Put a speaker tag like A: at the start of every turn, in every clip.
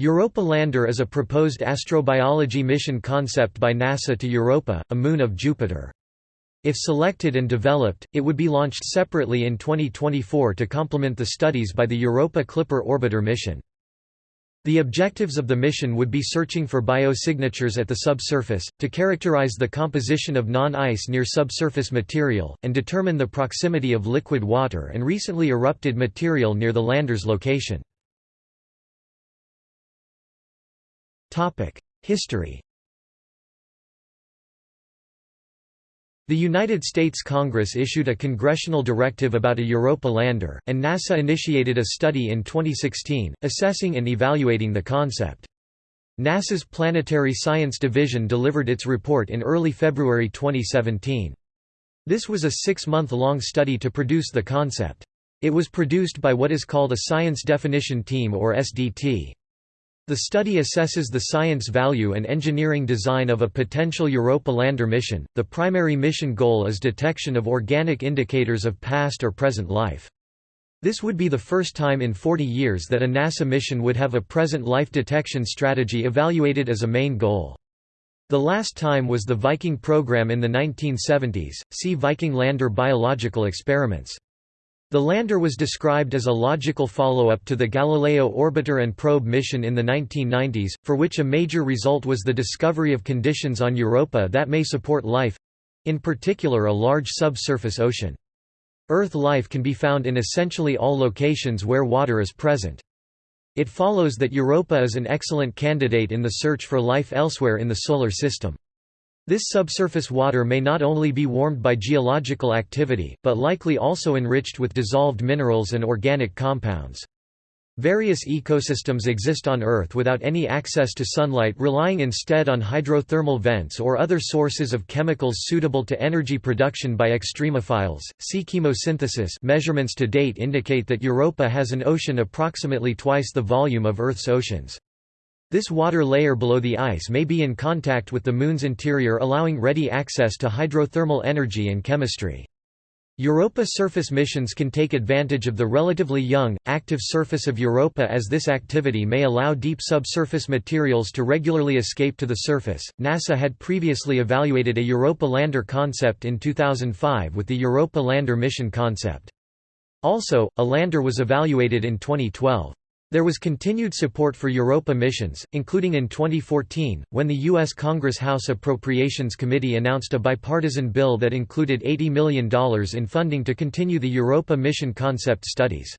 A: Europa Lander is a proposed astrobiology mission concept by NASA to Europa, a moon of Jupiter. If selected and developed, it would be launched separately in 2024 to complement the studies by the Europa Clipper Orbiter mission. The objectives of the mission would be searching for biosignatures at the subsurface, to characterize the composition of non-ice near subsurface material, and determine the proximity of liquid water and recently erupted material near the lander's location. History The United States Congress issued a congressional directive about a Europa lander, and NASA initiated a study in 2016, assessing and evaluating the concept. NASA's Planetary Science Division delivered its report in early February 2017. This was a six-month-long study to produce the concept. It was produced by what is called a Science Definition Team or SDT. The study assesses the science value and engineering design of a potential Europa lander mission. The primary mission goal is detection of organic indicators of past or present life. This would be the first time in 40 years that a NASA mission would have a present life detection strategy evaluated as a main goal. The last time was the Viking program in the 1970s. See Viking lander biological experiments. The lander was described as a logical follow-up to the Galileo orbiter and probe mission in the 1990s, for which a major result was the discovery of conditions on Europa that may support life—in particular a large subsurface ocean. Earth life can be found in essentially all locations where water is present. It follows that Europa is an excellent candidate in the search for life elsewhere in the Solar System. This subsurface water may not only be warmed by geological activity, but likely also enriched with dissolved minerals and organic compounds. Various ecosystems exist on Earth without any access to sunlight relying instead on hydrothermal vents or other sources of chemicals suitable to energy production by extremophiles. See chemosynthesis measurements to date indicate that Europa has an ocean approximately twice the volume of Earth's oceans. This water layer below the ice may be in contact with the Moon's interior allowing ready access to hydrothermal energy and chemistry. Europa surface missions can take advantage of the relatively young, active surface of Europa as this activity may allow deep subsurface materials to regularly escape to the surface. NASA had previously evaluated a Europa lander concept in 2005 with the Europa lander mission concept. Also, a lander was evaluated in 2012. There was continued support for Europa missions, including in 2014, when the U.S. Congress House Appropriations Committee announced a bipartisan bill that included $80 million in funding to continue the Europa mission concept studies.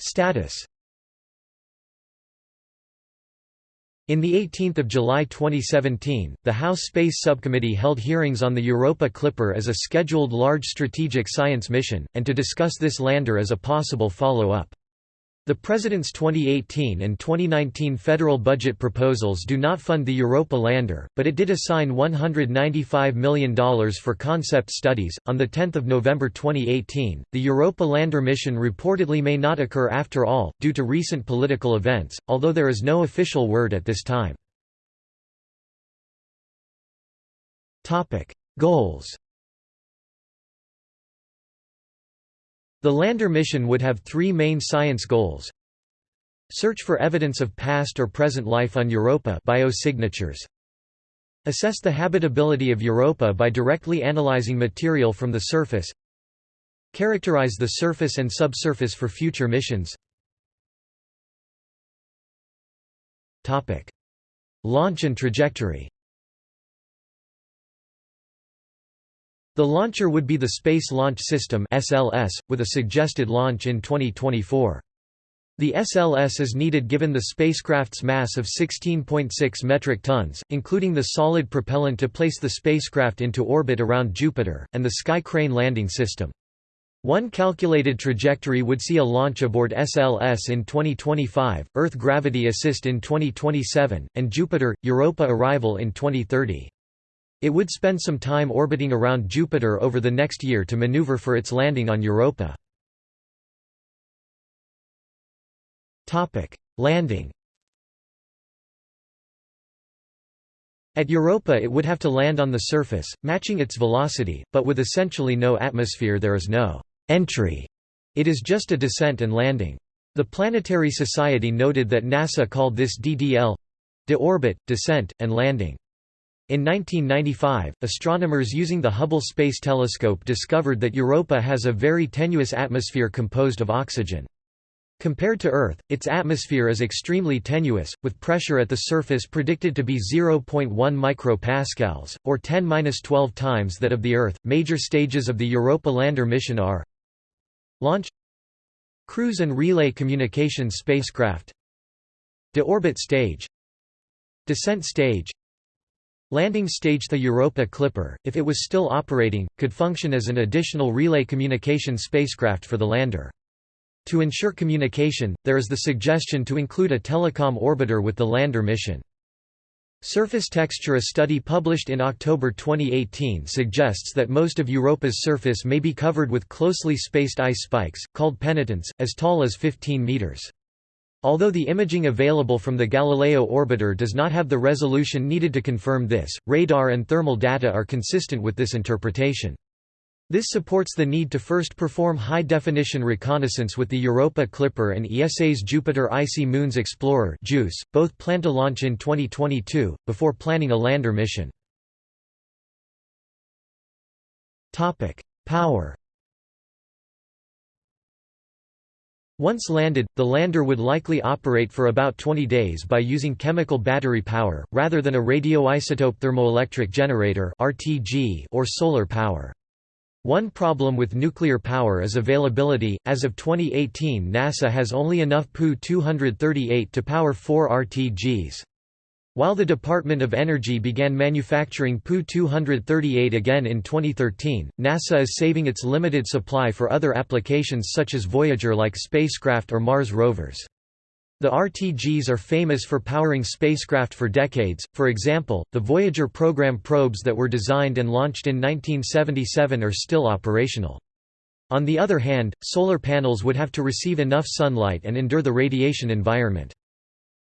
A: Status In the 18th of July 2017, the House Space Subcommittee held hearings on the Europa Clipper as a scheduled large strategic science mission, and to discuss this lander as a possible follow-up. The President's 2018 and 2019 federal budget proposals do not fund the Europa lander, but it did assign $195 million for concept studies. On 10 November 2018, the Europa lander mission reportedly may not occur after all, due to recent political events, although there is no official word at this time. Goals The lander mission would have three main science goals. Search for evidence of past or present life on Europa biosignatures. Assess the habitability of Europa by directly analyzing material from the surface. Characterize the surface and subsurface for future missions. Topic: Launch and trajectory The launcher would be the Space Launch System (SLS), with a suggested launch in 2024. The SLS is needed given the spacecraft's mass of 16.6 metric tons, including the solid propellant to place the spacecraft into orbit around Jupiter, and the Sky Crane landing system. One calculated trajectory would see a launch aboard SLS in 2025, Earth Gravity Assist in 2027, and Jupiter, Europa arrival in 2030. It would spend some time orbiting around Jupiter over the next year to maneuver for its landing on Europa. Landing At Europa it would have to land on the surface, matching its velocity, but with essentially no atmosphere there is no «entry». It is just a descent and landing. The Planetary Society noted that NASA called this DDL de-orbit, descent, and landing. In 1995, astronomers using the Hubble Space Telescope discovered that Europa has a very tenuous atmosphere composed of oxygen. Compared to Earth, its atmosphere is extremely tenuous, with pressure at the surface predicted to be 0.1 micropascals, or 10-12 times that of the Earth. Major stages of the Europa lander mission are Launch Cruise and relay communications spacecraft De-orbit stage Descent stage Landing stage The Europa Clipper, if it was still operating, could function as an additional relay communication spacecraft for the lander. To ensure communication, there is the suggestion to include a telecom orbiter with the lander mission. Surface texture A study published in October 2018 suggests that most of Europa's surface may be covered with closely spaced ice spikes, called penitentes, as tall as 15 meters. Although the imaging available from the Galileo orbiter does not have the resolution needed to confirm this, radar and thermal data are consistent with this interpretation. This supports the need to first perform high-definition reconnaissance with the Europa Clipper and ESA's Jupiter Icy Moons Explorer JUICE, both plan to launch in 2022, before planning a lander mission. Power Once landed, the lander would likely operate for about 20 days by using chemical battery power, rather than a radioisotope thermoelectric generator or solar power. One problem with nuclear power is availability. As of 2018, NASA has only enough Pu-238 to power four RTGs. While the Department of Energy began manufacturing Pu-238 again in 2013, NASA is saving its limited supply for other applications such as Voyager-like spacecraft or Mars rovers. The RTGs are famous for powering spacecraft for decades, for example, the Voyager program probes that were designed and launched in 1977 are still operational. On the other hand, solar panels would have to receive enough sunlight and endure the radiation environment.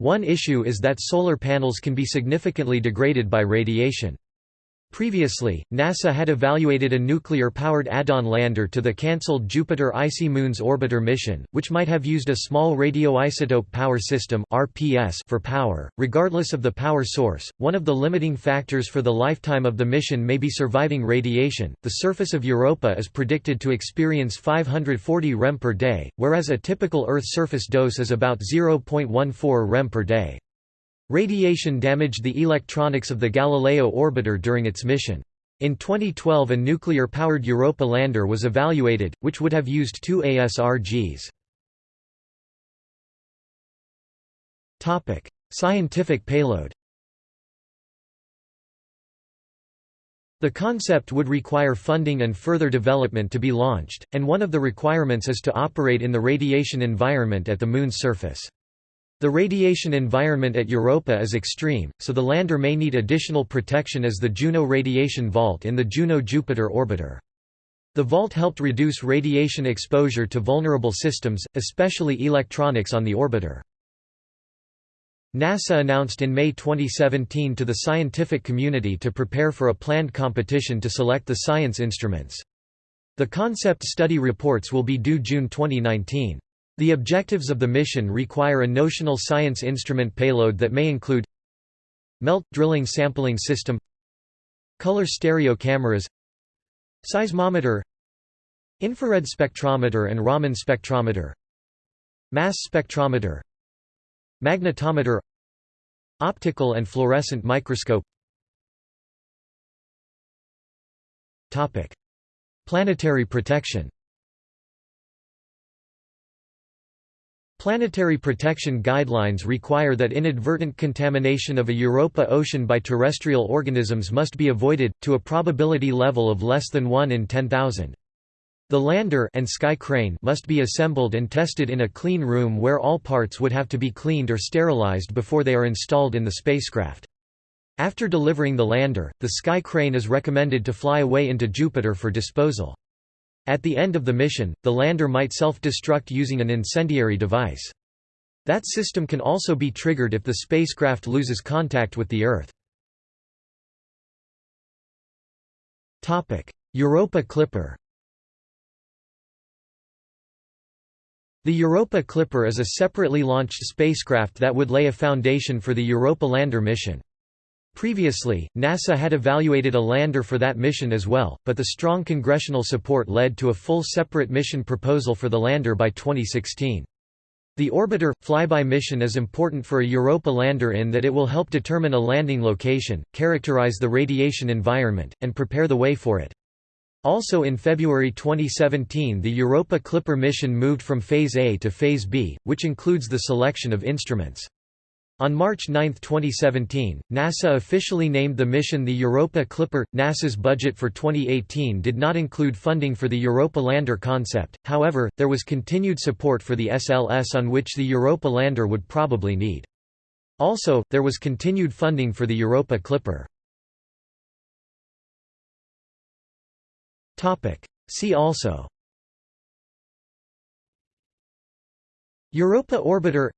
A: One issue is that solar panels can be significantly degraded by radiation. Previously, NASA had evaluated a nuclear-powered add-on lander to the cancelled Jupiter Icy Moons Orbiter mission, which might have used a small radioisotope power system (RPS) for power. Regardless of the power source, one of the limiting factors for the lifetime of the mission may be surviving radiation. The surface of Europa is predicted to experience 540 rem per day, whereas a typical Earth surface dose is about 0.14 rem per day. Radiation damaged the electronics of the Galileo orbiter during its mission. In 2012 a nuclear-powered Europa lander was evaluated, which would have used two ASRGs. Scientific payload The concept would require funding and further development to be launched, and one of the requirements is to operate in the radiation environment at the Moon's surface. The radiation environment at Europa is extreme, so the lander may need additional protection as the Juno radiation vault in the Juno-Jupiter orbiter. The vault helped reduce radiation exposure to vulnerable systems, especially electronics on the orbiter. NASA announced in May 2017 to the scientific community to prepare for a planned competition to select the science instruments. The concept study reports will be due June 2019. The objectives of the mission require a notional science instrument payload that may include MELT – drilling sampling system Color stereo cameras Seismometer Infrared spectrometer and Raman spectrometer Mass spectrometer Magnetometer Optical and fluorescent microscope. Planetary protection Planetary protection guidelines require that inadvertent contamination of a Europa ocean by terrestrial organisms must be avoided, to a probability level of less than 1 in 10,000. The lander and sky crane must be assembled and tested in a clean room where all parts would have to be cleaned or sterilized before they are installed in the spacecraft. After delivering the lander, the sky crane is recommended to fly away into Jupiter for disposal. At the end of the mission, the lander might self-destruct using an incendiary device. That system can also be triggered if the spacecraft loses contact with the Earth. Europa Clipper The Europa Clipper is a separately launched spacecraft that would lay a foundation for the Europa Lander mission. Previously, NASA had evaluated a lander for that mission as well, but the strong congressional support led to a full separate mission proposal for the lander by 2016. The orbiter, flyby mission is important for a Europa lander in that it will help determine a landing location, characterize the radiation environment, and prepare the way for it. Also in February 2017 the Europa Clipper mission moved from Phase A to Phase B, which includes the selection of instruments. On March 9, 2017, NASA officially named the mission the Europa Clipper. NASA's budget for 2018 did not include funding for the Europa lander concept, however, there was continued support for the SLS on which the Europa lander would probably need. Also, there was continued funding for the Europa Clipper. See also Europa Orbiter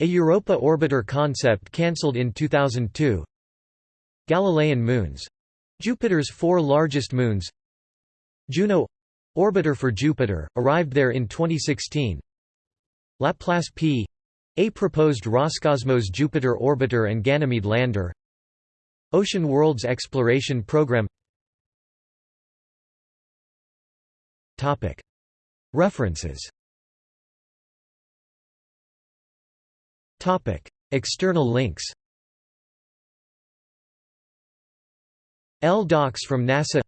A: a Europa orbiter concept cancelled in 2002 Galilean moons. Jupiter's four largest moons. Juno orbiter for Jupiter, arrived there in 2016 Laplace P a proposed Roscosmos Jupiter orbiter and Ganymede lander. Ocean Worlds Exploration Program. References External links L docs from NASA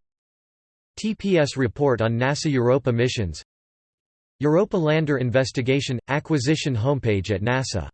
A: TPS report on NASA Europa missions Europa Lander Investigation – Acquisition homepage at NASA